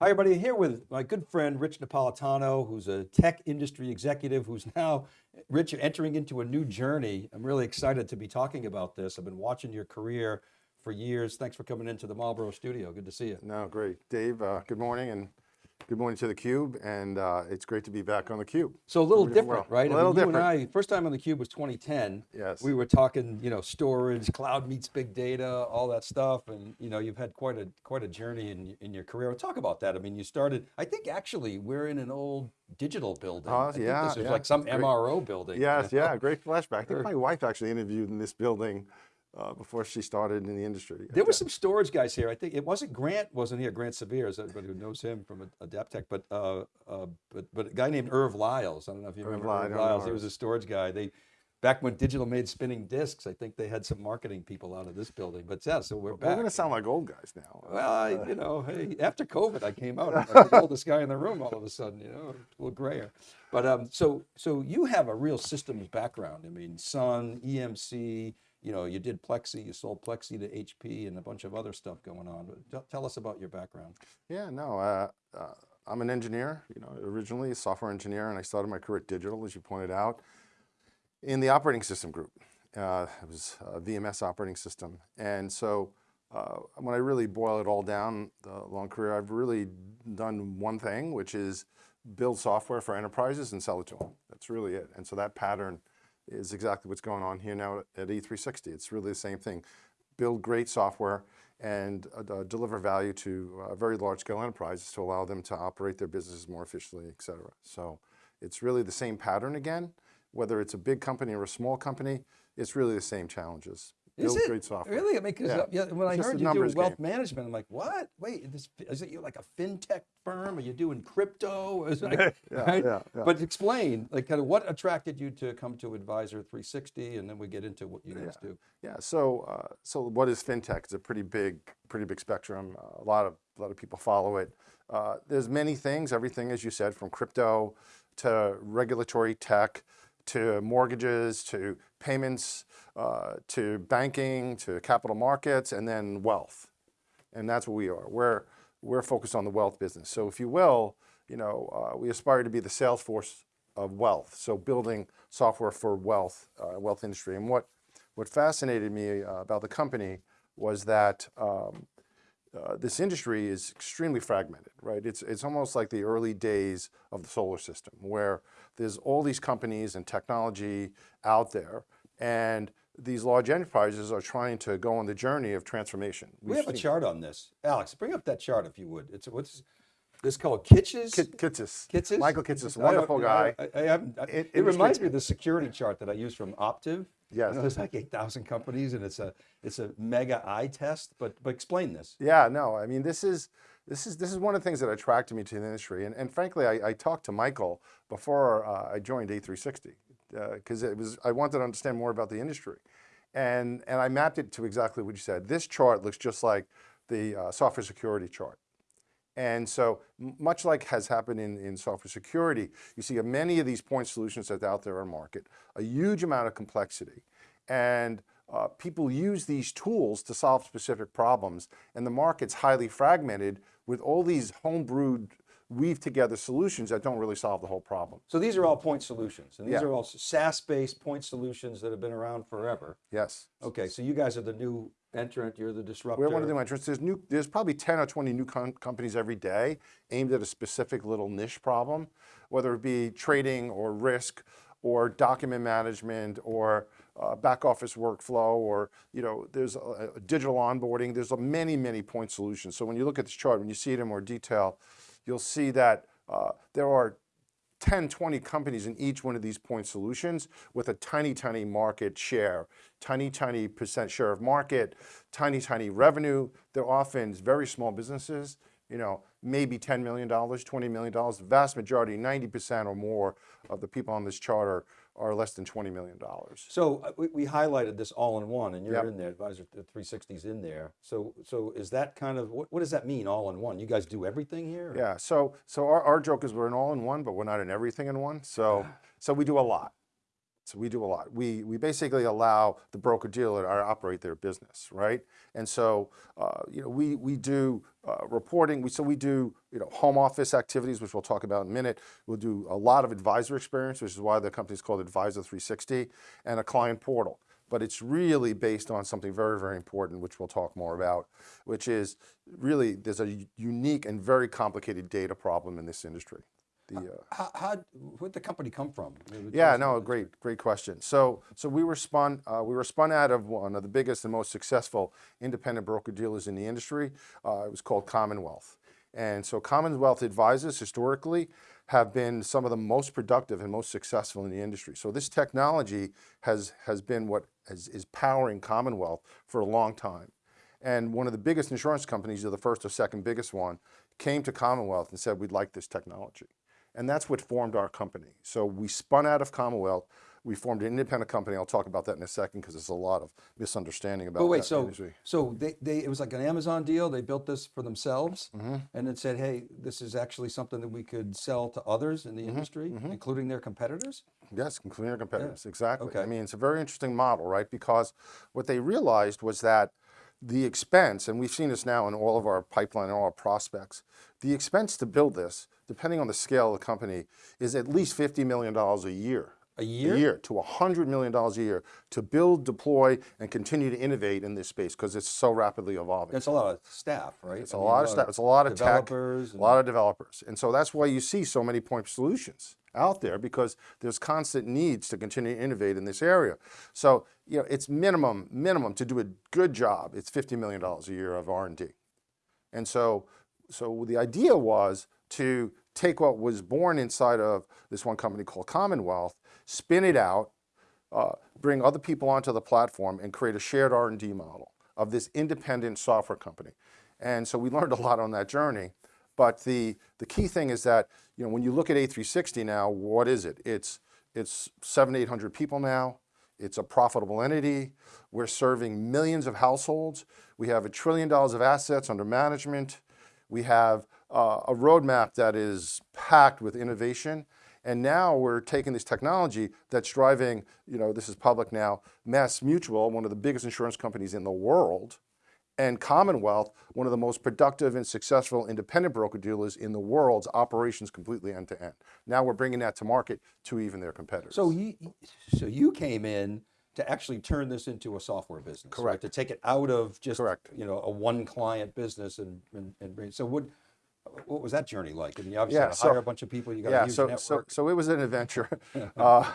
Hi everybody, here with my good friend Rich Napolitano, who's a tech industry executive who's now, Rich, entering into a new journey. I'm really excited to be talking about this. I've been watching your career for years. Thanks for coming into the Marlboro studio. Good to see you. No, great. Dave, uh, good morning and Good morning to theCUBE, and uh, it's great to be back on theCUBE. So a little different, well. right? A little I mean, you and I, first time on theCUBE was 2010. Yes. We were talking, you know, storage, cloud meets big data, all that stuff, and you know, you've had quite a quite a journey in in your career. Talk about that. I mean, you started. I think actually we're in an old digital building. Oh, I think yeah, This is yeah. like some Great. MRO building. Yes, you know? yeah, great flashback. I think my wife actually interviewed in this building uh, before she started in the industry. There were some storage guys here. I think it wasn't Grant wasn't here. Grant Saviers is everybody who knows him from Adaptec, but uh, uh, but but a guy named Irv Lyles. I don't know if you Irv remember Lyle, I Irv Lyles. He was a storage guy. They back when digital made spinning discs. I think they had some marketing people out of this building. But yeah, so we're We're back. going to sound like old guys now. well, I, you know, hey, after COVID, I came out. I'm like the oldest guy in the room all of a sudden, you know, a little grayer. But um, so so you have a real systems background. I mean, Sun, EMC. You know, you did Plexxi, you sold Plexxi to HP, and a bunch of other stuff going on. Tell- tell us about your background. Yeah, no, uh, uh, I'm an engineer, you know, originally a software engineer, and I started my career at Digital, as you pointed out, in the operating system group. Uh, it was a VMS operating system. And so uh, when I really boil it all down, the long career, I've really done one thing, which is build software for enterprises and sell it to them. That's really it. And so that pattern is exactly what's going on here now at E360. It's really the same thing. Build great software and uh, deliver value to uh, very large scale enterprises to allow them to operate their businesses more efficiently, et cetera. So it's really the same pattern again, whether it's a big company or a small company, it's really the same challenges. Is Build it great software. really? I mean, because Yeah. yeah. when I It's just heard you do wealth game. management, I'm like, what? Wait, this, is it you like a fintech firm? Are you doing crypto? Like- Yeah, right? yeah, yeah. But explain, like, kind of what attracted you to come to Advisor 360, and then we get into what you guys do. Yeah. So, uh, so what is fintech? It's a pretty big, pretty big spectrum. Uh, a lot of, a lot of people follow it. Uh, there's many things. Everything, as you said, from crypto to regulatory tech, to mortgages, to payments, uh, to banking, to capital markets, and then wealth. And that's what we are. We're we're focused on the wealth business. So, if you will, you know, uh, we aspire to be the Salesforce of wealth. So, building software for wealth, uh, wealth industry. And what what fascinated me uh, about the company was that um, uh, this industry is extremely fragmented, right? It's, it's almost like the early days of the solar system where there's all these companies and technology out there and these large enterprises are trying to go on the journey of transformation. We We've have a chart on this. Alex, bring up that chart if you would. It's what's this called Kitces? Kit- Kitces. Kitces? Michael don't- wonderful guy. I, I I- In- it reminds me of the security chart that I use from Optiv. Yes. You know, there's like 8,000 companies and it's a, it's a mega eye test, but, but explain this. Yeah, no, I mean, this is, this is, this is one of the things that attracted me to the industry. And, and frankly, I, I talked to Michael before uh, I joined A360 because it was, I wanted to understand more about the industry. And, and I mapped it to exactly what you said. This chart looks just like the uh, software security chart. And so much like has happened in, in software security, you see many of these point solutions that are out there on market, a huge amount of complexity. And uh, people use these tools to solve specific problems. And the market's highly fragmented with all these homebrewed, weave together solutions that don't really solve the whole problem. So these are all point solutions and these Yeah. are all SaaS-based point solutions that have been around forever. Yes. Okay, so you guys are the new entrant, you're the disruptor. We're one of the new entrants. There's new. There's probably 10 or 20 new com- companies every day aimed at a specific little niche problem, whether it be trading or risk, or document management, or uh, back office workflow, or you know, there's a, a digital onboarding. There's a many, many point solutions. So when you look at this chart, when you see it in more detail, you'll see that uh, there are 10, 20 companies in each one of these point solutions with a tiny, tiny market share, tiny, tiny percent share of market, tiny, tiny revenue. They're often very small businesses, you know, maybe $10 million, $20 million. The vast majority, 90% or more of the people on this chart are, are less than $20 million. So uh, we, we highlighted this all-in-one and you're Yep. in there, Advisor 360's in there. So, so is that kind of, what, what does that mean, all-in-one? You guys do everything here? or- Yeah, so, so our, our joke is we're an all-in-one, but we're not in everything in one. So, so we do a lot. So we do a lot. We, we basically allow the broker dealer to operate their business, right? And so, uh, you know, we, we do uh, reporting. We, so we do, you know, home office activities, which we'll talk about in a minute. We'll do a lot of advisor experience, which is why the company is called Advisor 360, and a client portal. But it's really based on something very, very important, which we'll talk more about, which is really there's a unique and very complicated data problem in this industry. The, uh, How, how, where'd the company come from? Yeah, no, great, great question. So, so we were spun, uh, we were spun out of one of the biggest and most successful independent broker dealers in the industry. Uh, it was called Commonwealth. And so Commonwealth advisors historically have been some of the most productive and most successful in the industry. So this technology has, has been what is, is powering Commonwealth for a long time. And one of the biggest insurance companies, or the first or second biggest one, came to Commonwealth and said, we'd like this technology. And that's what formed our company. So we spun out of Commonwealth. We formed an independent company. I'll talk about that in a second because there's a lot of misunderstanding about But wait, so, industry. so they, they, it was like an Amazon deal, they built this for themselves? Mm-hmm. And then said, hey, this is actually something that we could sell to others in the Mm-hmm. industry, including their competitors? Yes, including their competitors, exactly. Okay. I mean, it's a very interesting model, right? Because what they realized was that the expense, and we've seen this now in all of our pipeline and all our prospects, the expense to build this, depending on the scale of the company, is at least $50 million a year. A year? A year to $100 million a year to build, deploy, and continue to innovate in this space because it's so rapidly evolving. It's a lot of staff, right? It's I a mean, lot of stuff. It's a lot of tech, developers a lot of developers, and so that's why you see so many point solutions out there because there's constant needs to continue to innovate in this area. So you know, it's minimum minimum to do a good job. It's fifty million dollars a year of R and D, and so so the idea was to take what was born inside of this one company called Commonwealth, spin it out, uh, bring other people onto the platform and create a shared R&D model of this independent software company. And so we learned a lot on that journey. But the, the key thing is that, you know, when you look at A360 now, what is it? It's, it's seven, 800 people now. It's a profitable entity. We're serving millions of households. We have a trillion dollars of assets under management. We have uh, a roadmap that is packed with innovation. And now we're taking this technology that's driving, you know, this is public now, Mass Mutual, one of the biggest insurance companies in the world, and Commonwealth, one of the most productive and successful independent broker dealers in the world's operations completely end to end. Now we're bringing that to market to even their competitors. So you, so you came in to actually turn this into a software business, right? Correct. To take it out of just, Correct. you know, a one client business and, and, and bring, so what, what was that journey like? I mean, you obviously Yeah, so- hire a bunch of people, you got a yeah, huge so, network. so, so it was an adventure. uh,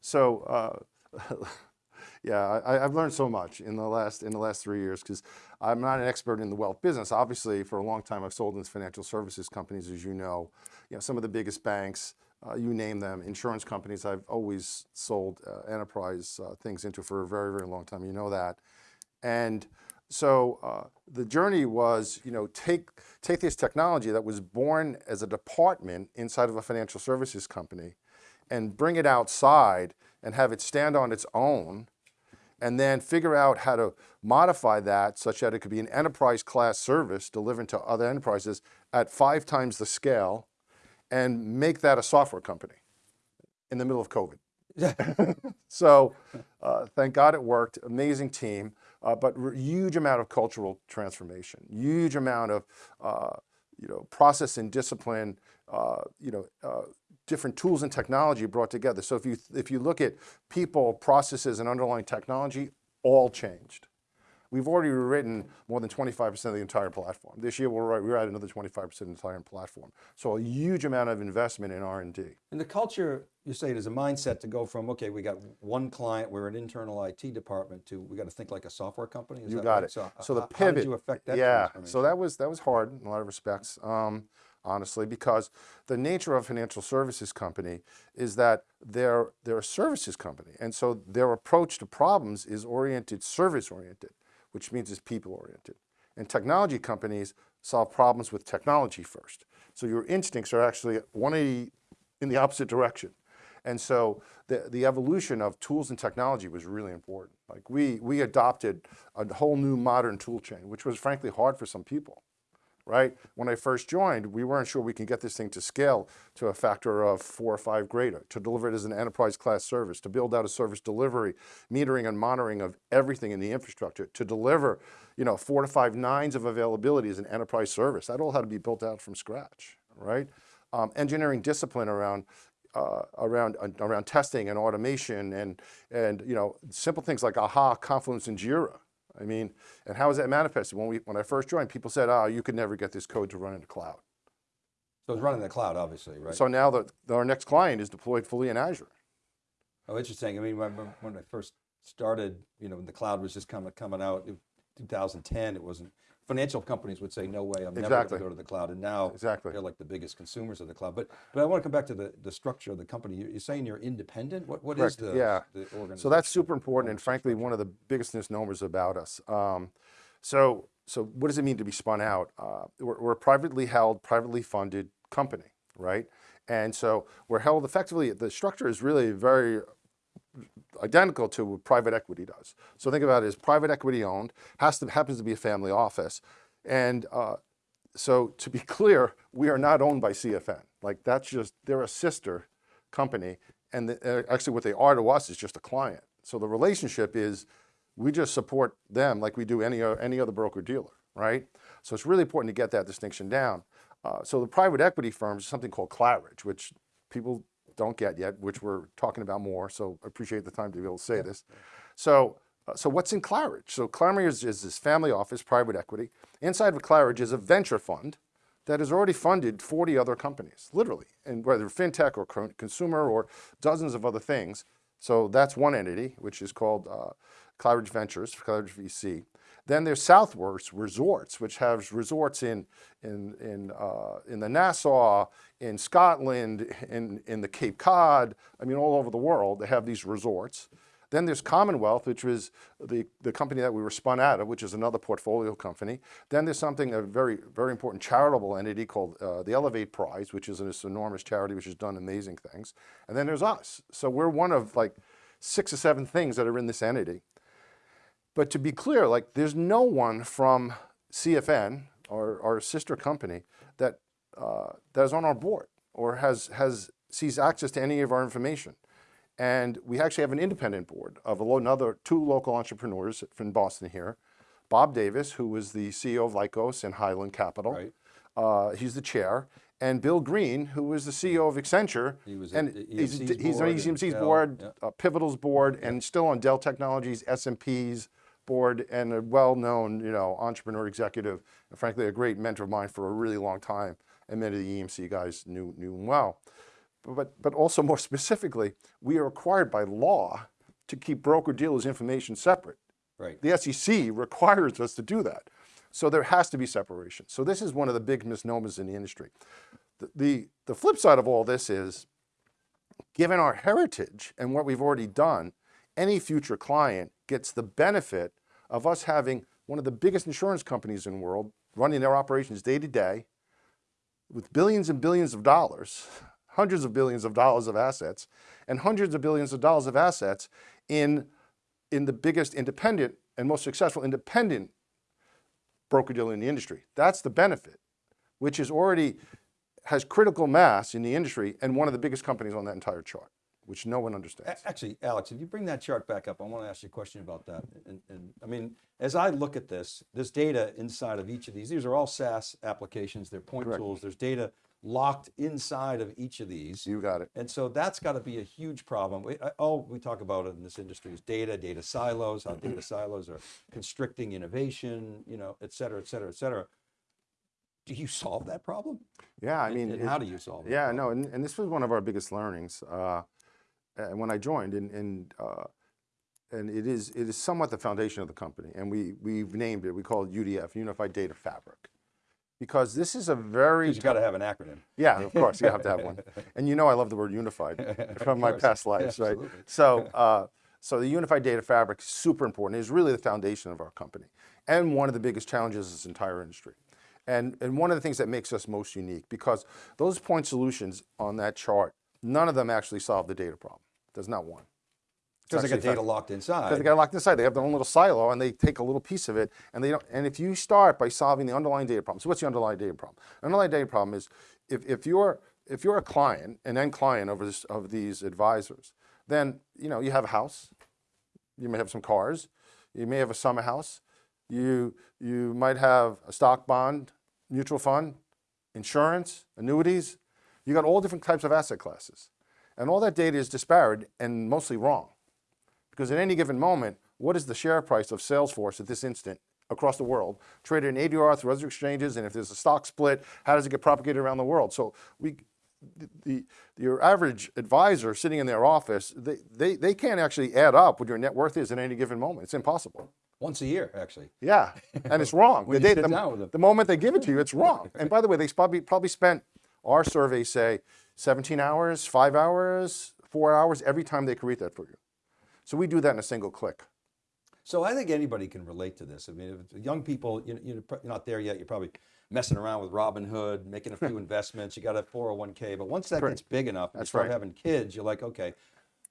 so, uh, yeah, I, I've learned so much in the last in the last three years because I'm not an expert in the wealth business. Obviously, for a long time, I've sold in financial services companies, as you know. You know, some of the biggest banks, uh, you name them, insurance companies. I've always sold uh, enterprise uh, things into for a very, very long time. You know that, and so uh, the journey was, you know, take take this technology that was born as a department inside of a financial services company, and bring it outside and have it stand on its own, and then figure out how to modify that such that it could be an enterprise class service delivered to other enterprises at five times the scale, and make that a software company in the middle of COVID. So uh, thank God it worked. Amazing team, uh, but huge amount of cultural transformation, huge amount of uh, you know process and discipline. Uh, you know. Uh, different tools and technology brought together. So if you if you look at people, processes, and underlying technology, all changed. We've already written more than 25% of the entire platform. This year we'll write, we're at another 25% of the entire platform. So a huge amount of investment in R&D. And the culture, you say it is a mindset to go from, okay, we got one client, we're an internal IT department to, we got to think like a software company? Is You that got right? it. So, So the h- How did pivot, you affect that yeah. So that was that was hard in a lot of respects, um, honestly, because the nature of a financial services company is that they're they're a services company, and so their approach to problems is oriented service oriented, which means it's people oriented. And technology companies solve problems with technology first. So your instincts are actually 180 in the opposite direction. And so the, the evolution of tools and technology was really important. Like we, we adopted a whole new modern tool chain, which was frankly hard for some people. Right? When I first joined, we weren't sure we can get this thing to scale to a factor of four or five greater, to deliver it as an enterprise class service, to build out a service delivery, metering and monitoring of everything in the infrastructure, to deliver, you know, four to five nines of availability as an enterprise service. That all had to be built out from scratch, right? Um, engineering discipline around uh, around uh, around testing and automation and and you know simple things like AHA, Confluence, and Jira. I mean, and how is that manifested? When we when I first joined, people said, "Oh, you could never get this code to run in the cloud." So it's running in the cloud, obviously, right? So now the, our next client is deployed fully in Azure. Oh, interesting. I mean, when, when- I first started, you know, when the cloud was just coming, coming out, in 2010, it wasn't, financial companies would say, no way, I'm never going to go to the cloud. And now Exactly. they're like the biggest consumers of the cloud. But, but I want to come back to the, the structure of the company. You- You're saying you're independent? What, what is the, yeah. the organization? So that's super important and frankly, one of the biggest misnomers about us. Um, so, so what does it mean to be spun out? Uh, we're, we're a privately held, privately funded company, right? And so we're held effectively, the structure is really very identical to what private equity does. So think about it as private equity owned, has to, happens to be a family office. And uh, so to be clear, we are not owned by CFN. Like that's just, they're a sister company. And the, uh, actually what they are to us is just a client. So the relationship is we just support them like we do any, any other broker dealer, right? So it's really important to get that distinction down. Uh, so the private equity firms, something called Claridge, which people don't get yet, which we're talking about more. So I appreciate the time to be able to say this. So, uh, so what's in Claridge? So Claridge is, is this family office, private equity. Inside of Claridge is a venture fund that has already funded 40 other companies, literally, and whether fintech or consumer or dozens of other things. So that's one entity, which is called uh, Claridge Ventures, Claridge VC. Then there's Southworth Resorts, which has resorts in in in uh, in the Nassau, in Scotland, in in the Cape Cod. I mean, all over the world, they have these resorts. Then there's Commonwealth, which was the, the company that we were spun out of, which is another portfolio company. Then there's something, a very, very important charitable entity called uh, the Elevate Prize, which is this enormous charity which has done amazing things. And then there's us. So we're one of like six or seven things that are in this entity. But to be clear, like there's no one from CFN, our, our sister company, that, uh, that is on our board or has, has sees access to any of our information. And we actually have an independent board of another two local entrepreneurs from Boston here. Bob Davis, who was the CEO of Lycos and Highland Capital. Right. Uh, he's the chair. And Bill Green, who was the CEO of Accenture. He was and he's, he's on EMC's board, yeah. uh, Pivotal's board, and still on Dell Technologies, S&P's board, and a well-known, you know, entrepreneur executive, and frankly, a great mentor of mine for a really long time, and many of the EMC guys knew, knew him well. But, but also more specifically, we are required by law to keep broker-dealers' information separate. Right. The SEC requires us to do that. So there has to be separation. So this is one of the big misnomers in the industry. The, the, the flip side of all this is, given our heritage and what we've already done, any future client gets the benefit of us having one of the biggest insurance companies in the world running their operations day to day with billions and billions of dollars, hundreds of billions of dollars of assets, and hundreds of billions of dollars of assets in, in the biggest independent and most successful independent broker dealer in the industry. That's the benefit, which is already has critical mass in the industry and one of the biggest companies on that entire chart, which no one understands. Actually, Alex, if you bring that chart back up, I want to ask you a question about that. And, and I mean, as I look at this, this data inside of each of these, these are all SaaS applications, they're point Correct. tools, there's data locked inside of each of these. You got it. And so that's got to be a huge problem. We, all we talk about in this industry is data, data silos, how data silos are constricting innovation, you know, et cetera, et cetera, et cetera. Do you solve that problem? Yeah, I mean, and it- how do you solve it? Yeah, no, and, and this was one of our biggest learnings uh, uh, when I joined, and and uh, and it is it is somewhat the foundation of the company, and we we've named it. We call it UDF, Unified Data Fabric, because this is a very You got to have an acronym. yeah, of course you have to have one, and you know I love the word unified from my past lives, right? absolutely. So. Uh, so the unified data fabric is super important. It's really the foundation of our company, and one of the biggest challenges of this entire industry. And, and one of the things that makes us most unique, because those point solutions on that chart, none of them actually solve the data problem. There's not one. Because they got data locked inside. because they got locked inside. They have their own little silo, and they take a little piece of it, and they don't. And if you start by solving the underlying data problem, so what's the underlying data problem? The underlying data problem is if, if you're if you're a client, an end client of this, of these advisors, then you know you have a house, you may have some cars, you may have a summer house, you you might have a stock bond, mutual fund, insurance, annuities. You got all different types of asset classes, and all that data is disparate and mostly wrong. Because at any given moment, what is the share price of Salesforce at this instant across the world, traded in ADR through other exchanges, and if there's a stock split, how does it get propagated around the world? So we, the, the your average advisor sitting in their office, they, they, they can't actually add up what your net worth is at any given moment. It's impossible. Once a year, actually. Yeah, and it's wrong. The, day- the- the moment they give it to you, it's wrong. And by the way, they probably probably spent our survey say 17 hours, five hours, four hours every time they create that for you. So we do that in a single click. So I think anybody can relate to this. I mean, if young people, you you're not there yet. You're probably messing around with Robinhood, making a few investments. You got a 401k, but once that Correct. gets big enough, and you That's start right. having kids, you're like, okay,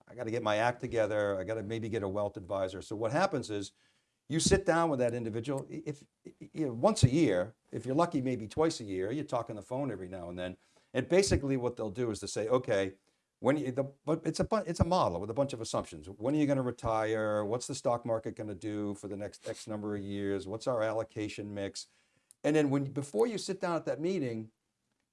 I got to get my act together. I got to maybe get a wealth advisor. So what happens is, you sit down with that individual. If you know, once a year, if you're lucky, maybe twice a year, you talk on the phone every now and then. And basically, what they'll do is to say, okay, when you, the, but it's a it's a model with a bunch of assumptions. When are you going to retire? What's the stock market going to do for the next X number of years? What's our allocation mix? And then when before you sit down at that meeting,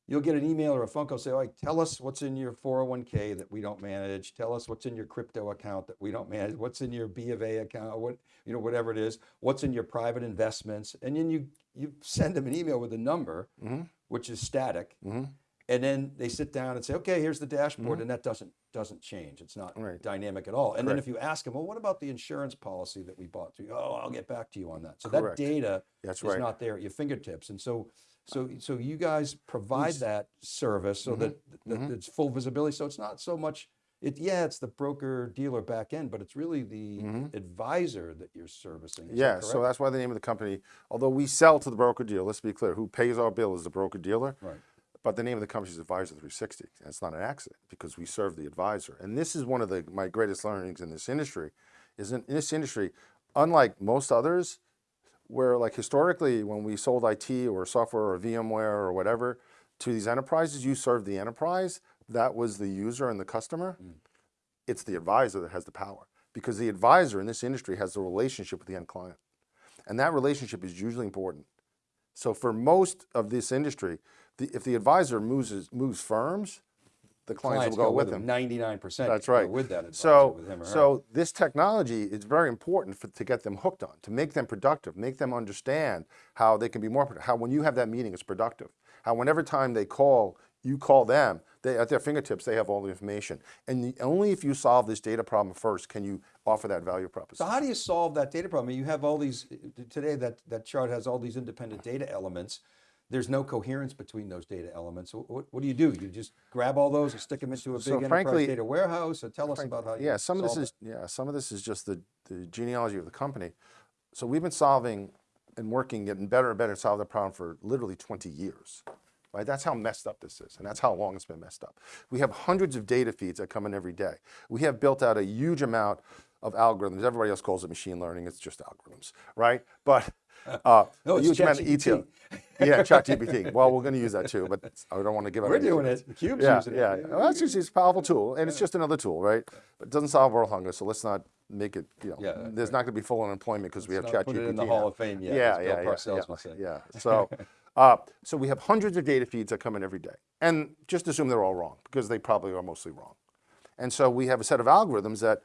you'll get an email or a phone call say, "Oh, tell us what's in your 401k that we don't manage. Tell us what's in your crypto account that we don't manage. What's in your B of A account? What you know, whatever it is. What's in your private investments?" And then you you send them an email with a number, mm-hmm. which is static, mm-hmm. And then they sit down and say, "Okay, here's the dashboard," and that doesn't doesn't change. It's not Right. dynamic at all. And then if you ask them, "Well, what about the insurance policy that we bought?" through? Oh, I'll get back to you on that. So Correct. that data That's is right. not there at your fingertips, and so. So, so you guys provide that service so that, that Mm-hmm. it's full visibility. So it's not so much, it, yeah, it's the broker dealer back end, but it's really the advisor that you're servicing. Is that Mm-hmm. Yeah, so that's why the name of the company, although we sell to the broker dealer, let's be clear, who pays our bill is the broker dealer. Right. But the name of the company is Advisor 360. And it's not an accident because we serve the advisor. And this is one of the my greatest learnings in this industry, is in, in this industry, unlike most others, where like historically when we sold IT or software or VMware or whatever to these enterprises, you served the enterprise. That was the user and the customer. Mm. It's the advisor that has the power because the advisor in this industry has the relationship with the end client. And that relationship is usually important. So for most of this industry, the, if the advisor moves, moves firms, the clients, will go, with him. Ninety-nine percent. That's right. With that advisor, So, with him or her. so this technology is very important for, to get them hooked on, to make them productive, make them understand how they can be more productive. How when you have that meeting, it's productive. How whenever time they call, you call them. They at their fingertips, they have all the information. And the, only if you solve this data problem first can you offer that value proposition. So how do you solve that data problem? You have all these, today that, that chart has all these independent data elements. There's no coherence between those data elements. So What, what do you do? You just grab all those and stick them into a big So enterprise frankly- data warehouse? So tell us about how you yeah, some of this solve is yeah, some of this is just the, the genealogy of the company. So we've been solving and working, getting better and better to solve the problem for literally 20 years. Right? That's how messed up this is, and that's how long it's been messed up. We have hundreds of data feeds that come in every day. We have built out a huge amount of algorithms. Everybody else calls it machine learning. It's just algorithms, right? But uh, No, it's huge amount of ETL. yeah, ChatGPT. Well, we're going to use that too, but I don't want to give out. We're doing it. Cube's Yeah, using it. yeah. yeah. Well, that's just it's a powerful tool, and it's just another tool, right? But it doesn't solve world hunger, so let's not make it. You know, Yeah, there's not going to be full unemployment because we have ChatGPT. put it in the now. Hall of Fame yet, Yeah, yeah, yeah, yeah, yeah. So, uh, so we have hundreds of data feeds that come in every day, and just assume they're all wrong because they probably are mostly wrong. And so we have a set of algorithms that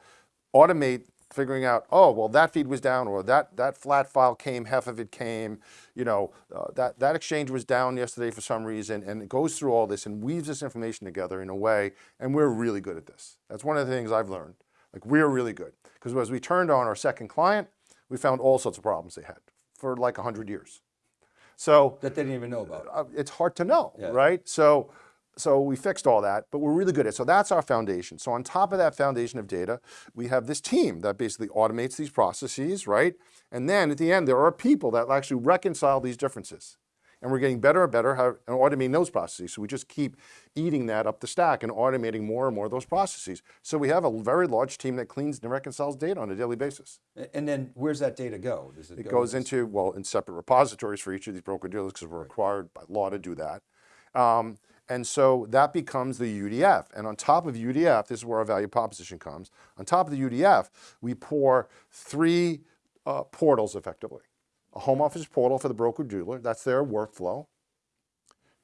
automate figuring out, oh, well, that feed was down, or that, that flat file came, half of it came, you know, uh, that, that exchange was down yesterday for some reason, and it goes through all this and weaves this information together in a way, and we're really good at this. That's one of the things I've learned. Like, we're really good. Because as we turned on our second client, we found all sorts of problems they had for like 100 years. So That they didn't even know about. uh, it's hard to know, Yeah. right? So, so we fixed all that, but we're really good at it. So that's our foundation. So on top of that foundation of data, we have this team that basically automates these processes, right? And then at the end, there are people that actually reconcile these differences And we're getting better and better at automating those processes. So we just keep eating that up the stack and automating more and more of those processes. So we have a very large team that cleans and reconciles data on a daily basis. And then where's that data go? Does It go goes into, well, in separate repositories for each of these broker dealers because we're required by law to do that. Um, and so that becomes the UDF. And on top of UDF, this is where our value proposition comes. On top of the UDF, we pour three uh, portals effectively. A home office portal for the broker dealer, that's their workflow.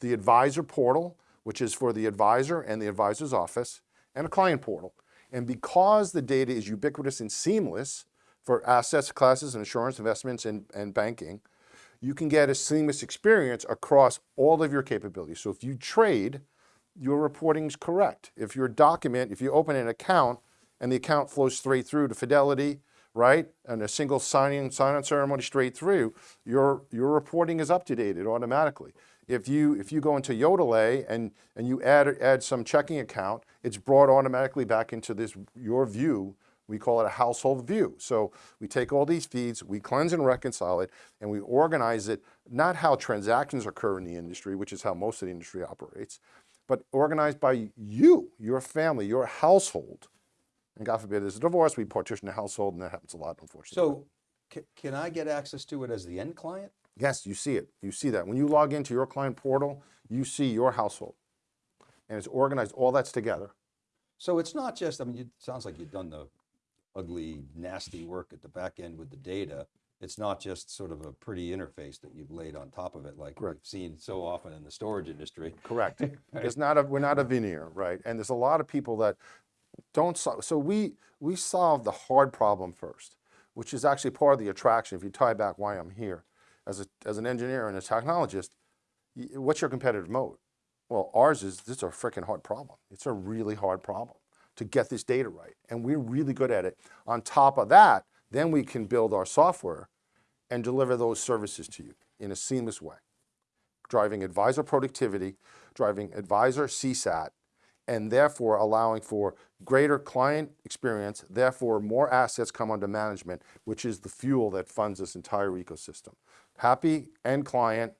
The advisor portal, which is for the advisor and the advisor's office, and a client portal. And because the data is ubiquitous and seamless for assets, classes, and insurance, investments, and, and banking, you can get a seamless experience across all of your capabilities. So if you trade, your reporting is correct. If your document, if you open an account and the account flows straight through to Fidelity, right, and a single signing sign-on ceremony straight through, your your reporting is up to date it automatically. If you if you go into Yodlee and and you add add some checking account, it's brought automatically back into this your view we call it a household view. So we take all these feeds, we cleanse and reconcile it, and we organize it, not how transactions occur in the industry, which is how most of the industry operates, but organized by you, your family, your household. And God forbid there's a divorce, we partition the household, and that happens a lot, unfortunately. So ca- can I get access to it as the end client? yes, you see it. You see that. When you log into your client portal, you see your household. And it's organized, all that's together. So it's not just, I mean, it sounds like you've done the ugly, nasty work at the back end with the data. It's not just sort of a pretty interface that you've laid on top of it like we've seen so often in the storage industry. Correct. It's not a, we're not a veneer, right? And there's a lot of people that don't so we, we solve the hard problem first, which is actually part of the attraction. If you tie back why I'm here, as a, as an engineer and a technologist, what's your competitive mode? Well, ours is, this is a freaking hard problem. It's a really hard problem to get this data right. And we're really good at it. On top of that, then we can build our software and deliver those services to you in a seamless way driving advisor productivity, driving advisor CSAT, and therefore allowing for greater client experience, therefore more assets come under management, which is the fuel that funds this entire ecosystem. Happy end client,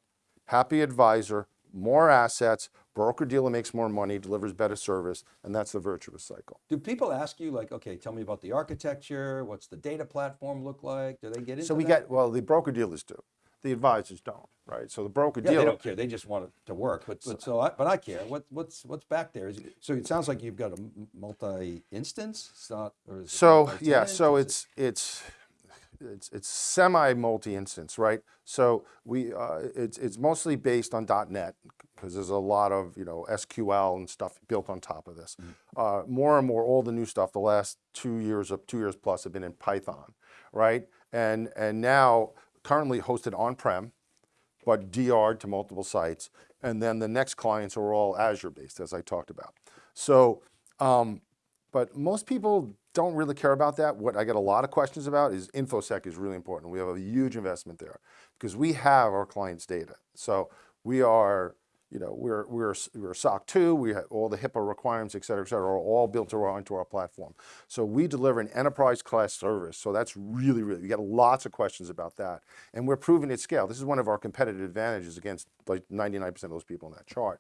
happy advisor, more assets, broker dealer makes more money, delivers better service, and that's the virtuous cycle. Do people ask you like, okay, tell me about the architecture, what's the data platform look like? Do they get into So we that? get, well, the broker dealers do, the advisors don't, right? So the broker Yeah, they don't care. They just want it to work. But, but so I, but I care. What, what's, what's back there? Is it, so it sounds like you've got a multi-instance. It's not, or is it So yeah, so it's it's it's it's semi multi-instance, right? So we uh, it's it's mostly based on .NET because there's a lot of you know SQL and stuff built on top of this. Uh, more and more, all the new stuff the last two years of two years plus have been in Python, right? And and now currently hosted on-prem, but DR'd to multiple sites. And then the next clients are all Azure based, as I talked about. So, um, but most people don't really care about that. What I get a lot of questions about is InfoSec is really important. We have a huge investment there because we have our clients' data. So we are, you know, we're we're we're SOC 2. We have all the HIPAA requirements, et cetera, et cetera, are all built into our, platform. So we deliver an enterprise class service. So that's really, really, we get lots of questions about that. And we're proving at scale. This is one of our competitive advantages against like 99% of those people in that chart.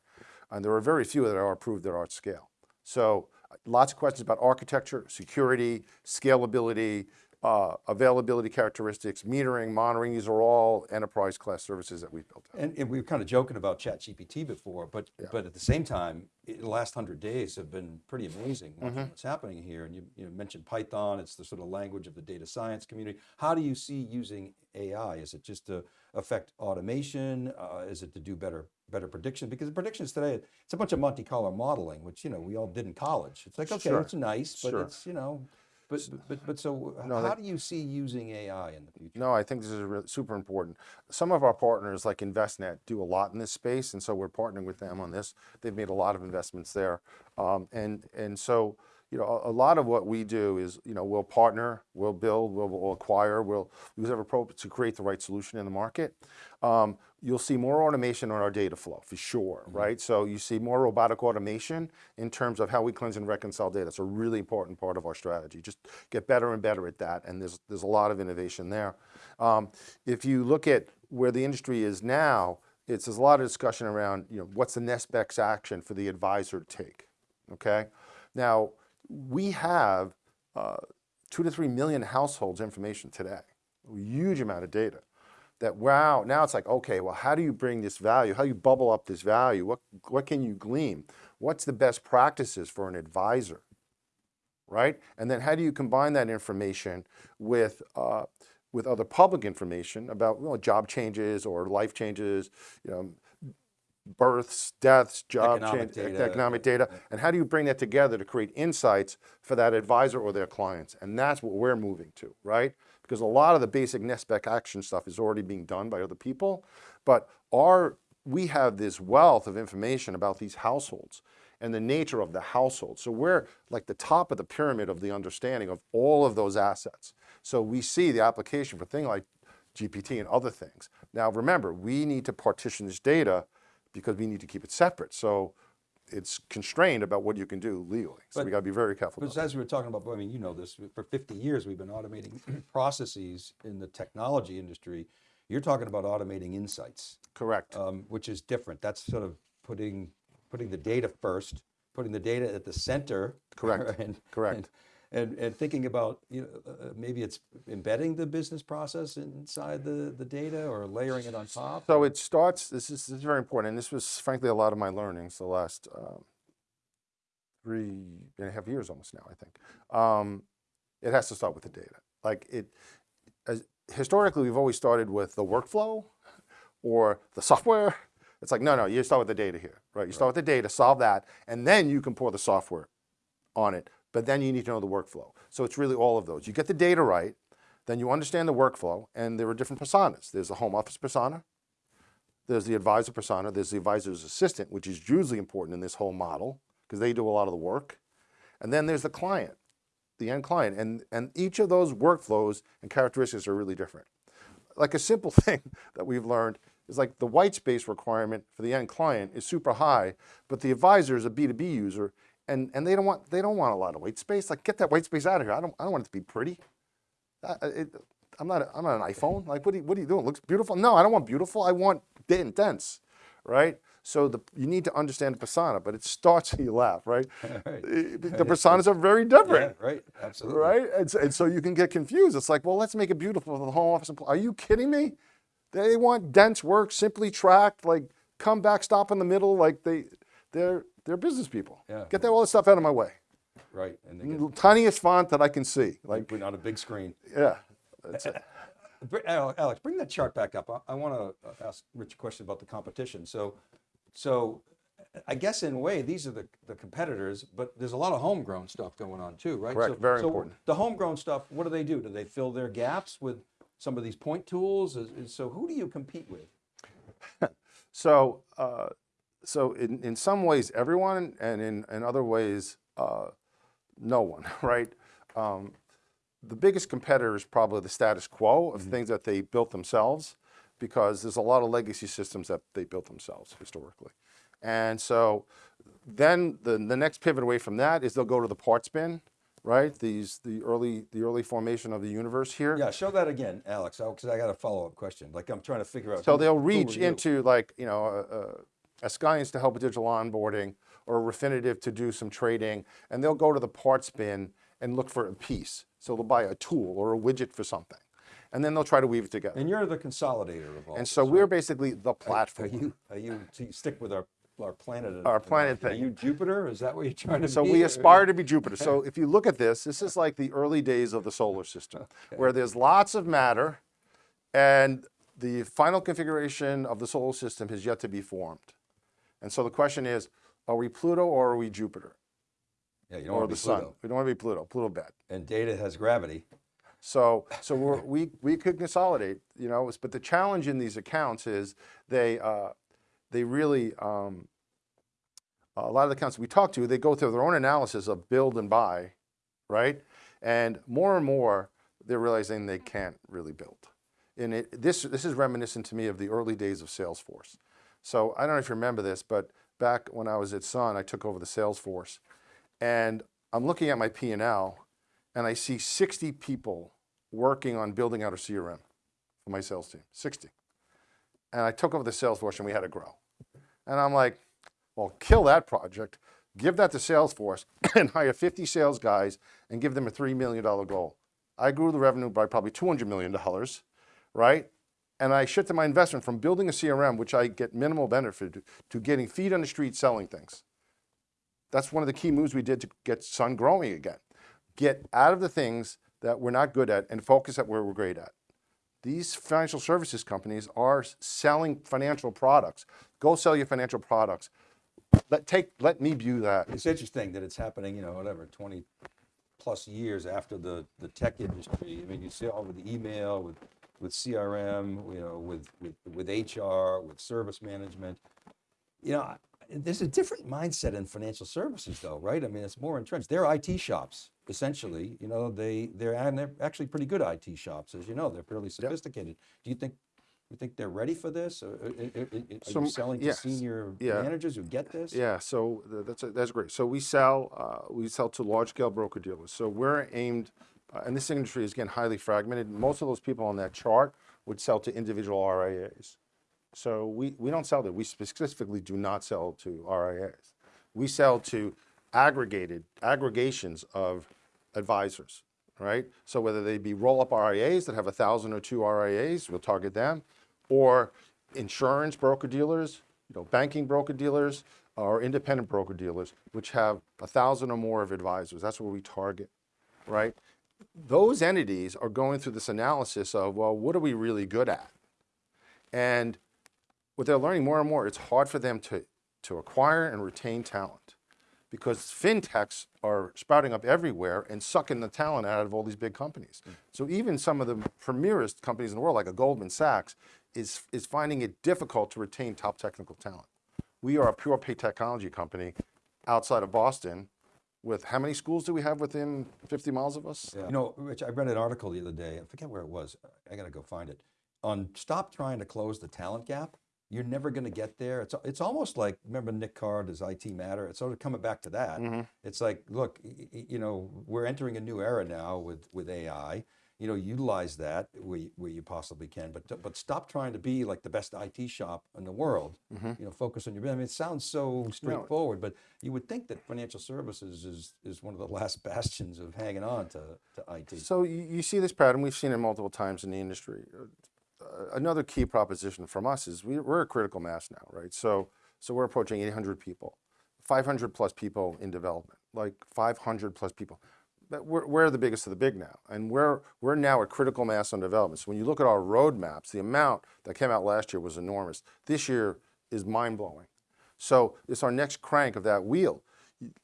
And there are very few that are proved that are at scale. So uh, lots of questions about architecture, security, scalability, uh, availability characteristics, metering, monitoring. These are all enterprise class services that we've built. And, and we were kind of joking about ChatGPT before, but but at the same time, i- the last hundred days have been pretty amazing. Mm-hmm. What's happening here? And you, you mentioned Python. It's the sort of language of the data science community. How do you see using AI? Is it just to affect automation? Uh, is it to do better better prediction? Because the predictions today, it's a bunch of Monte Carlo modeling, which you know we all did in college. It's like okay, Sure. it's nice, but Sure. it's you know. But, but, but so No, how that- do you see using AI in the future? No, I think this is really super important. Some of our partners, like Envestnet, do a lot in this space, and so we're partnering with them on this. They've made a lot of investments there, um, and and so you know a, a lot of what we do is you know we'll partner, we'll build, we'll, we'll acquire, we'll use every to create the right solution in the market. Um, you'll see more automation on our data flow for sure, right? So you see more robotic automation in terms of how we cleanse and reconcile data. It's a really important part of our strategy. Just get better and better at that, and there's there's a lot of innovation there. Um, if you look at where the industry is now, it's there's a lot of discussion around you know what's the next best action for the advisor to take. Okay, now we have uh, two to three million households information today, a huge amount of data. That wow, now it's like okay, well, how do you bring this value? How do you bubble up this value? What what can you glean? What's the best practices for an advisor? right? And then how do you combine that information with uh, with other public information about you know, job changes or life changes, you know, births, deaths, job Economic change, data, economic data, and how do you bring that together to create insights for that advisor or their clients? And that's what we're moving to, right? Because a lot of the basic next best action stuff is already being done by other people, but our we have this wealth of information about these households and the nature of the household. So we're like the top of the pyramid of the understanding of all of those assets. So we see the application for things like GPT and other things. Now remember, we need to partition this data because we need to keep it separate. So it's constrained about what you can do legally. So But- we got to be very careful. Because About as we were talking about, I mean, you know this, for 50 years, we've been automating processes in the technology industry. You're talking about automating insights. Correct. um, which is different. That's sort of putting, putting the data first, putting the data at the center. Correct. and- Correct. And, and, and thinking about, you know, uh, uh, maybe it's embedding the business process inside the, the data or layering it on top. So it starts, this is, this is very important, and this was frankly a lot of my learnings the last um, three and a half years almost now, I think. Um, it has to start with the data. Like it, as, historically, we've always started with the workflow or the software. It's like, no, no, you start with the data here, right? You start with the data, solve that, and then you can pour the software on it. But then you need to know the workflow. So it's really all of those. You get the data right, then you understand the workflow, and there are different personas. There's the home office persona, there's the advisor persona, there's the advisor's assistant, which is hugely important in this whole model because they do a lot of the work. And then there's the client, the end client. And, and each of those workflows and characteristics are really different. Like a simple thing that we've learned is like the white space requirement for the end client is super high, but the advisor is a B2B user and, and they don't want they don't want a lot of white space. Like get that white space out of here. I don't I don't want it to be pretty. I, it, I'm not, a, I'm not an iPhone. Like, what are, you, what are you doing? It looks beautiful? No, I don't want beautiful. I want den- dense, right? So the, you need to understand the persona, but it starts and you laugh, right? Right. The personas are very Yeah, different, right, absolutely. right? And so, and so you can get confused. It's like, well, let's make it beautiful for the home office employee. Are you kidding me? They want dense work, simply tracked, like come back, stop in the middle. Like they, they're, they're business people. Yeah. Get that all this stuff out of my way. Right, and they get, Tiniest font that I can see. Like, put on a big screen. yeah. That's it. Alex, bring that chart back up. I, I want to ask Rich a question about the competition. So, so I guess in a way, these are the, the competitors, but there's a lot of homegrown stuff going on too, right? Correct, So- very so important. The homegrown stuff, what do they do? Do they fill their gaps with some of these point tools? So who do you compete with? So, uh, so in, in some ways, everyone, and in, in other ways, uh, no one, right? Um, the biggest competitor is probably the status quo of things that they built themselves, because there's a lot of legacy systems that they built themselves historically. And so then the, the next pivot away from that is they'll go to the parts bin, right? These, the early, the early formation of the universe here. Yeah, show that again, Alex, because I got a follow-up question. Like I'm trying to figure out. So who- they'll reach you? into like, you know, a, a, Skience to help with digital onboarding or a Refinitiv to do some trading, and they'll go to the parts bin and look for a piece. So they'll buy a tool or a widget for something, and then they'll try to weave it together. And you're the consolidator of all. And this, so right? we're basically the Are platform. you, are you, so you stick with our, our planet? Our planet Are thing. you Jupiter? Is that what you're trying to be? So we aspire to be Jupiter. So if you look at this, this is like the early days of the solar system, where there's lots of matter, and the final configuration of the solar system has yet to be formed. And so the question is, are we Pluto or are we Jupiter? Yeah, you don't or want the sun. We don't want to be Pluto. Pluto bad. And data has gravity. So so we're, we we could consolidate, you know. But the challenge in these accounts is they uh, they really um, a lot of the accounts we talk to they go through their own analysis of build and buy, right? And more and more they're realizing they can't really build. And it, this this is reminiscent to me of the early days of Salesforce. So I don't know if you remember this, but back when I was at Sun, I took over the sales force and I'm looking at my P and L, and I see 60 people working on building out a CRM for my sales team. 60. and I took over the sales force and we had to grow. And I'm like, well, kill that project, give that to Salesforce and hire 50 sales guys and give them a $3 million goal. I grew the revenue by probably $200 million, right? And I shifted my investment from building a CRM, which I get minimal benefit, to, to getting feet on the street selling things. That's one of the key moves we did to get Sun growing again. Get out of the things that we're not good at and focus at where we're great at. These financial services companies are selling financial products. Go sell your financial products. Let take let me view that. It's interesting that it's happening, you know, whatever, 20 plus years after the, the tech industry. I mean, you see all with the email, with, with CRM, you know, with, with, with HR, with service management. You know, there's a different mindset in financial services though, right? I mean, it's more entrenched. They're IT shops, essentially. You know, they, they're, and they're actually pretty good IT shops, as you know, they're fairly sophisticated. Do you think, you think they're ready for this? Or, uh, uh, Are So, you selling to senior Yeah. managers who get this? Yeah, so th- that's that's great. So we sell uh, we sell to large scale broker dealers. So we're aimed, uh, and this industry is again highly fragmented. Most of those people on that chart would sell to individual RIAs. So we, we don't sell that. We specifically do not sell to RIAs. We sell to aggregated aggregations of advisors, right? So whether they be roll up RIAs that have a thousand or two RIAs, we'll target them, or insurance broker dealers, you know, banking broker dealers, or independent broker dealers, which have a thousand or more of advisors. That's what we target, right? Those entities are going through this analysis of, well, what are we really good at? And what they're learning more and more, it's hard for them to, to acquire and retain talent because fintechs are sprouting up everywhere and sucking the talent out of all these big companies. Mm. So even some of the premierest companies in the world, like a Goldman Sachs, is, is finding it difficult to retain top technical talent. We are a pure play technology company outside of Boston with how many schools do we have within 50 miles of us? You know, Rich, I read an article the other day, I forget where it was, I gotta go find it, on stop trying to close the talent gap. You're never gonna get there. It's, it's almost like, remember Nick Carr, does IT matter? It's sort of coming back to that. Mm-hmm. It's like, look, y- y- you know, we're entering a new era now with, with AI. You know, utilize that where, you- where you possibly can, but, but stop trying to be like the best IT shop in the world. You know, focus on your, I mean, it sounds so straightforward, but you would think that financial services is, is one of the last bastions of hanging on to, to IT. So you, you see this pattern, we've seen it multiple times in the industry. Uh, another key proposition from us is we, we're a critical mass now, right? So, so we're approaching 800 people, 500 plus people in development, like 500 plus people. But we're, we're the biggest of the big now, and we're, we're now at critical mass on development. So when you look at our roadmaps, the amount that came out last year was enormous. This year is mind blowing. So it's our next crank of that wheel.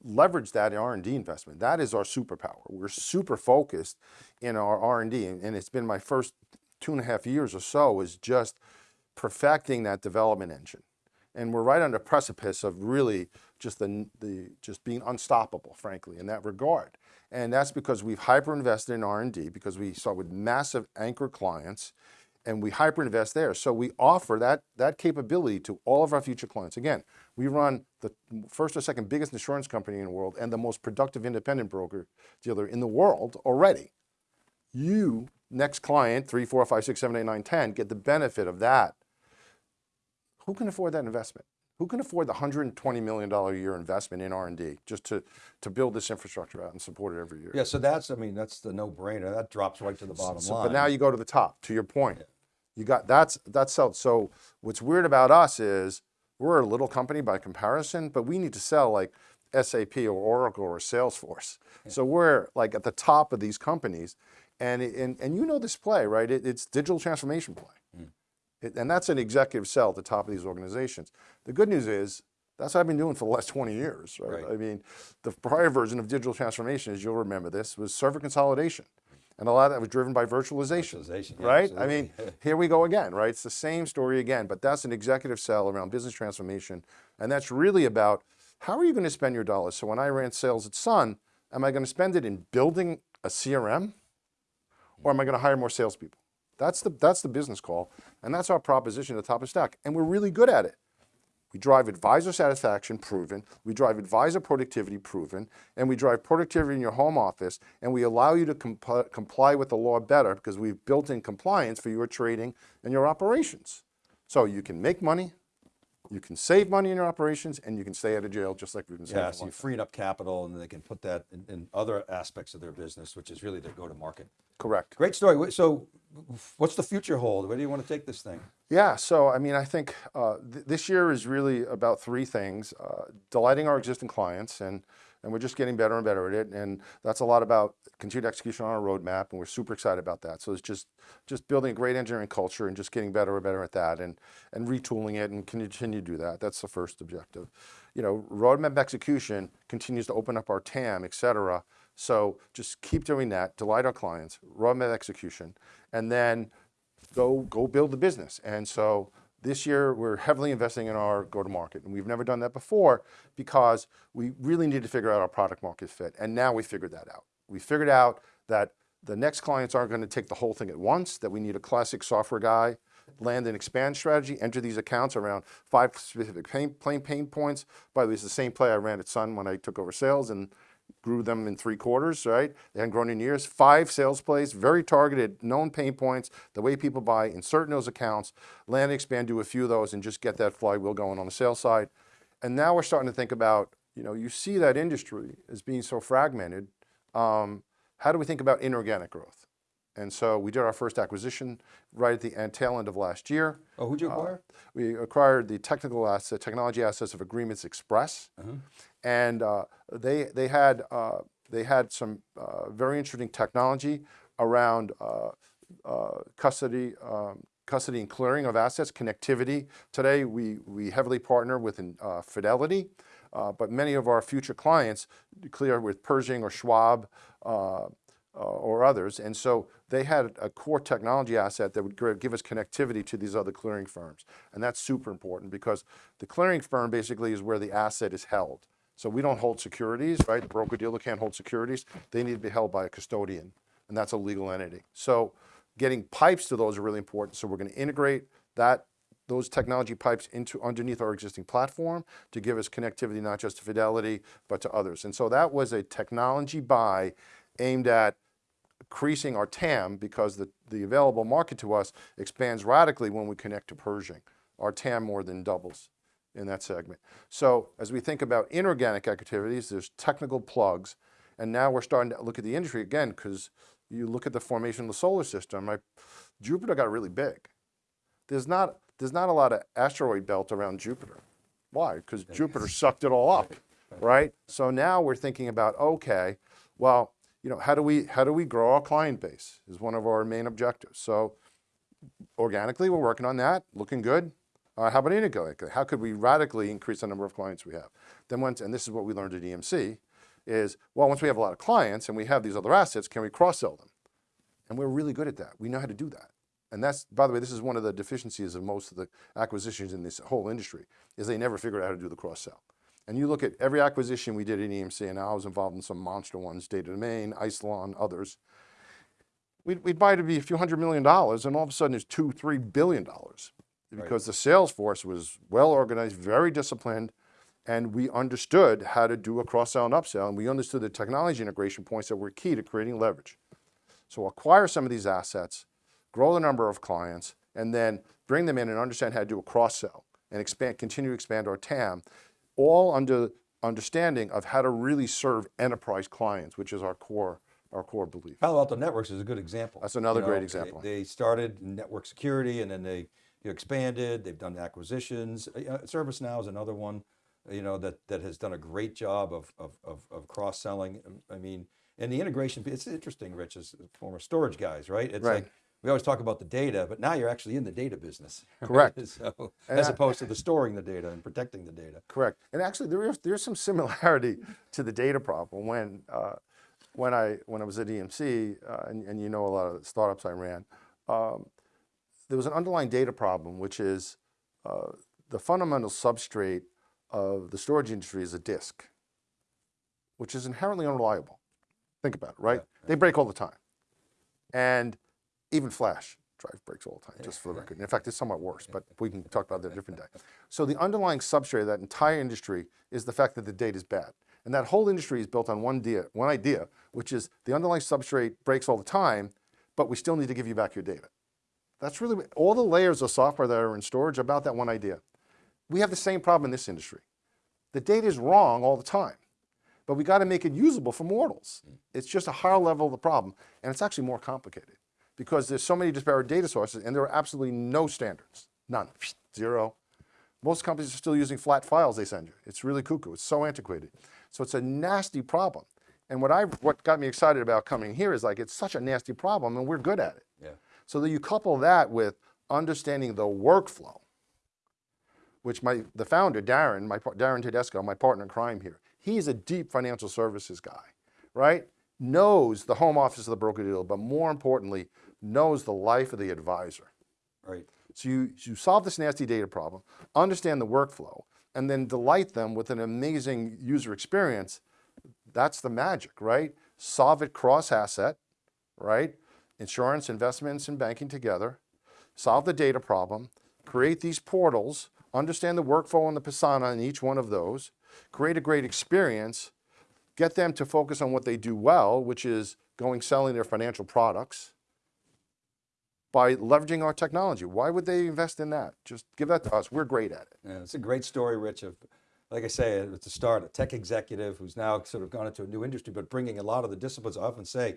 Leverage that R&D investment. That is our superpower. We're super focused in our R&D, and and it's been my first two and a half years or so is just perfecting that development engine. And we're right on the precipice of really just the, the just being unstoppable, frankly, in that regard. And that's because we've hyper invested in R&D because we start with massive anchor clients and we hyper invest there. So we offer that, that capability to all of our future clients. Again, we run the first or second biggest insurance company in the world and the most productive independent broker dealer in the world already. You, next client, three, four, five, six, seven, eight, nine, 10, get the benefit of that. Who can afford that investment? Who can afford the $120 million a year investment in R&D just to, to build this infrastructure out and support it every year? Yeah, so that's, I mean, that's the no-brainer. That drops right to the bottom So, line. but now you go to the top. To your point, you got that's that's sell. So what's weird about us is we're a little company by comparison, but we need to sell like SAP or Oracle or Salesforce. So we're like at the top of these companies, and and and you know this play, right? It, it's digital transformation play, and that's an executive sell at the top of these organizations. The good news is. That's what I've been doing for the last 20 years, right? Right. I mean, the prior version of digital transformation, as you'll remember this, was server consolidation. And a lot of that was driven by virtualization, Virtualization, yeah, right? I mean, here we go again, right? It's the same story again, but that's an executive sell around business transformation. And that's really about how are you going to spend your dollars? So when I ran sales at Sun, am I going to spend it in building a CRM or am I going to hire more salespeople? That's the, that's the business call. And that's our proposition at the top of stack. And we're really good at it. We drive advisor satisfaction proven, we drive advisor productivity proven, and we drive productivity in your home office, and we allow you to compl- comply with the law better because we've built in compliance for your trading and your operations. So you can make money, you can save money in your operations, and you can stay out of jail just like we've been saying. Yeah, so long you time. freed up capital and they can put that in, in other aspects of their business, which is really their go-to-market. Correct. Great story. So what's the future hold? Where do you want to take this thing? Yeah, so I mean, I think uh, th- this year is really about three things: uh, delighting our existing clients, and and we're just getting better and better at it. And that's a lot about continued execution on our roadmap, and we're super excited about that. So it's just just building a great engineering culture and just getting better and better at that, and and retooling it, and continue to do that. That's the first objective. You know, roadmap execution continues to open up our TAM, et cetera. So just keep doing that, delight our clients, roadmap execution, and then go go build the business. And so this year we're heavily investing in our go to market, and we've never done that before because we really need to figure out our product market fit. And now we figured that out. We figured out that the next clients aren't going to take the whole thing at once. That we need a classic software guy. Land and expand strategy, enter these accounts around five specific pain, pain points. By the way, it's the same play I ran at Sun when I took over sales and grew them in three quarters, right? They hadn't grown in years. Five sales plays, very targeted, known pain points, the way people buy, insert in those accounts, land and expand, do a few of those, and just get that flywheel going on the sales side. And now we're starting to think about, you know, you see that industry as being so fragmented. Um, how do we think about inorganic growth? And so we did our first acquisition right at the end, tail end of last year. Oh, who'd you Uh, acquire? We acquired the technical asset, technology assets of Agreements Express, and uh, they they had uh, they had some uh, very interesting technology around uh, uh, custody. Um, Custody and clearing of assets, connectivity. Today, we, we heavily partner with uh, Fidelity, but many of our future clients clear with Pershing or Schwab or others. And so they had a core technology asset that would give us connectivity to these other clearing firms. And that's super important because the clearing firm basically is where the asset is held. So we don't hold securities, right? The broker dealer can't hold securities. They need to be held by a custodian, and that's a legal entity. So getting pipes to those are really important. So we're going to integrate that those technology pipes into underneath our existing platform to give us connectivity not just to Fidelity but to others. And so that was a technology buy aimed at increasing our TAM because the, the available market to us expands radically when we connect to Pershing. Our TAM more than doubles in that segment. So as we think about inorganic activities, there's technical plugs, and now we're starting to look at the industry again because you look at the formation of the solar system. Right? Jupiter got really big. There's not there's not a lot of asteroid belt around Jupiter. Why? Because Jupiter sucked it all up, right? So now we're thinking about okay, well, you know, how do we how do we grow our client base? Is one of our main objectives. So organically, we're working on that, looking good. Uh, how about? How could we radically increase the number of clients we have? Then once, and this is what we learned at EMC, is well, once we have a lot of clients and we have these other assets, can we cross-sell them? And we're really good at that. We know how to do that. And that's, by the way, this is one of the deficiencies of most of the acquisitions in this whole industry, is they never figured out how to do the cross-sell. And you look at every acquisition we did at EMC, and I was involved in some monster ones, Data Domain, Isilon, others. We'd, we'd buy it to be a few hundred million dollars, and all of a sudden it's two, three billion dollars. Because the sales force was well organized, very disciplined, and we understood how to do a cross-sell and upsell, and we understood the technology integration points that were key to creating leverage. So acquire some of these assets, grow the number of clients, and then bring them in and understand how to do a cross-sell and expand, continue to expand our TAM, all under understanding of how to really serve enterprise clients, which is our core, our core belief. Palo Alto Networks is a good example. That's another You great example. They, started network security and then they you know, expanded. They've done acquisitions. Uh, ServiceNow is another one, you know, that that has done a great job of of of, of cross selling. I mean, and the integration. It's interesting, Rich, as former storage guys, right? It's Right. like we always talk about the data, but now you're actually in the data business. right? Correct. So, And as I- opposed to the storing the data and protecting the data. Correct. And actually, there is there's some similarity to the data problem. When uh, when I when I was at EMC, uh, and, and you know a lot of the startups I ran, um, there was an underlying data problem, which is uh, the fundamental substrate of the storage industry is a disk, which is inherently unreliable. Think about it, right? They break all the time, and even flash drive breaks all the time, just for the record. And in fact, it's somewhat worse, but we can talk about that a different day. So the underlying substrate of that entire industry is the fact that the data is bad. And that whole industry is built on one idea, one idea, which is the underlying substrate breaks all the time, but we still need to give you back your data. That's really all the layers of software that are in storage are about that one idea. We have the same problem in this industry. The data is wrong all the time, but we got to make it usable for mortals. Mm. It's just a higher level of the problem, and it's actually more complicated because there's so many disparate data sources, and there are absolutely no standards, none, zero. Most companies are still using flat files they send you. It's really cuckoo. It's so antiquated. So it's a nasty problem. And what I what got me excited about coming here is like it's such a nasty problem, and we're good at it. Yeah. So that you couple that with understanding the workflow, which my the founder Darren, my Darren Tedesco, my partner in crime here, he's a deep financial services guy, right? Knows the home office of the broker dealer, but more importantly, knows the life of the advisor. Right. So you, you solve this nasty data problem, understand the workflow, and then delight them with an amazing user experience. That's the magic, right? Solve it cross asset, right? Insurance, investments, and banking together. Solve the data problem, create these portals, understand the workflow and the persona in each one of those, create a great experience, get them to focus on what they do well, which is going selling their financial products, by leveraging our technology. Why would they invest in that? Just give that to us. We're great at it. Yeah, it's a great story, Rich, of, like I say, at the start, a tech executive who's now sort of gone into a new industry, but bringing a lot of the disciplines. I often say,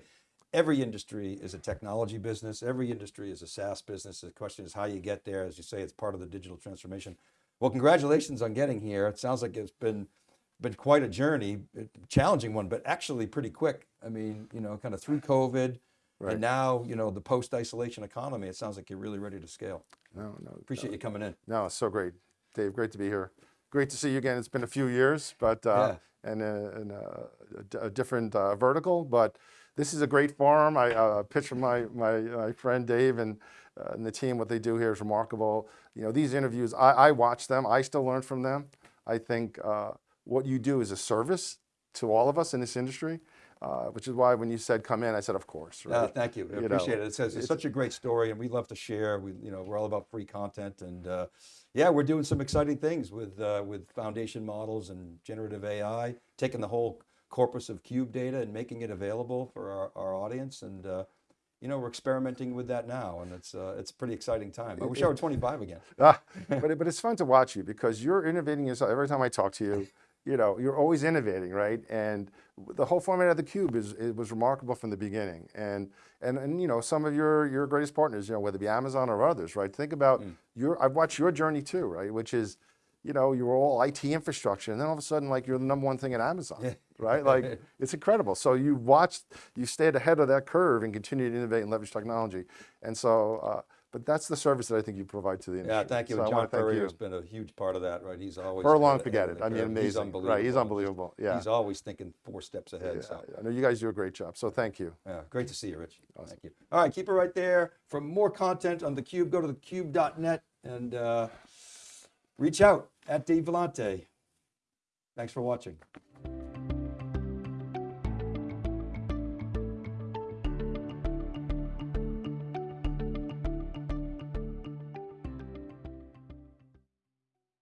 every industry is a technology business. Every industry is a SaaS business. The question is how you get there. As you say, it's part of the digital transformation. Well, congratulations on getting here. It sounds like it's been been quite a journey, a challenging one, but actually pretty quick. I mean, you know, kind of through COVID, Right. and now you know the post-isolation economy. It sounds like you're really ready to scale. No, no, Appreciate you coming in. no, it's so great. Dave, great to be here. Great to see you again. It's been a few years, but uh, and a, and a, a different uh, vertical, but this is a great forum. I uh, pitch from my, my, my friend Dave and, uh, and the team. What they do here is remarkable. You know, these interviews, I, I watch them. I still learn from them. I think uh, what you do is a service to all of us in this industry, uh, which is why when you said come in, I said, of course. Uh, thank you. I You appreciate know, it. It's, it's, it's- such a great story, and we love to share. We, you know, we're all about free content, and uh, yeah, we're doing some exciting things with uh, with foundation models and generative AI, taking the whole corpus of cube data and making it available for our, our audience. And uh, you know, we're experimenting with that now, and it's uh, it's a pretty exciting time. I wish I were 25 again. Ah, but, it- but it's fun to watch you because you're innovating yourself. Every time I talk to you, you know, you're always innovating, right? And the whole format of the cube is it was remarkable from the beginning. And and and you know, some of your your greatest partners, you know, whether it be Amazon or others, right? Think about your I've watched your journey too, right? Which is, you know, you were all IT infrastructure, and then all of a sudden, like you're the number one thing at Amazon, right? Like it's incredible. So you watched, you stayed ahead of that curve and continued to innovate and leverage technology. And so, uh, but that's the service that I think you provide to the industry. Yeah, thank you. So John Furrier has been a huge part of that, right? He's always Furlong, forget it. I mean, curve. He's amazing. unbelievable. Right, he's unbelievable. Yeah. He's always thinking four steps ahead. Yeah, So. I know you guys do a great job. So thank you. Yeah, great to see you, Rich. Thank you. All right, keep it right there. For more content on theCUBE, go to thecube.net and uh, reach out at Dave Vellante. Thanks for watching.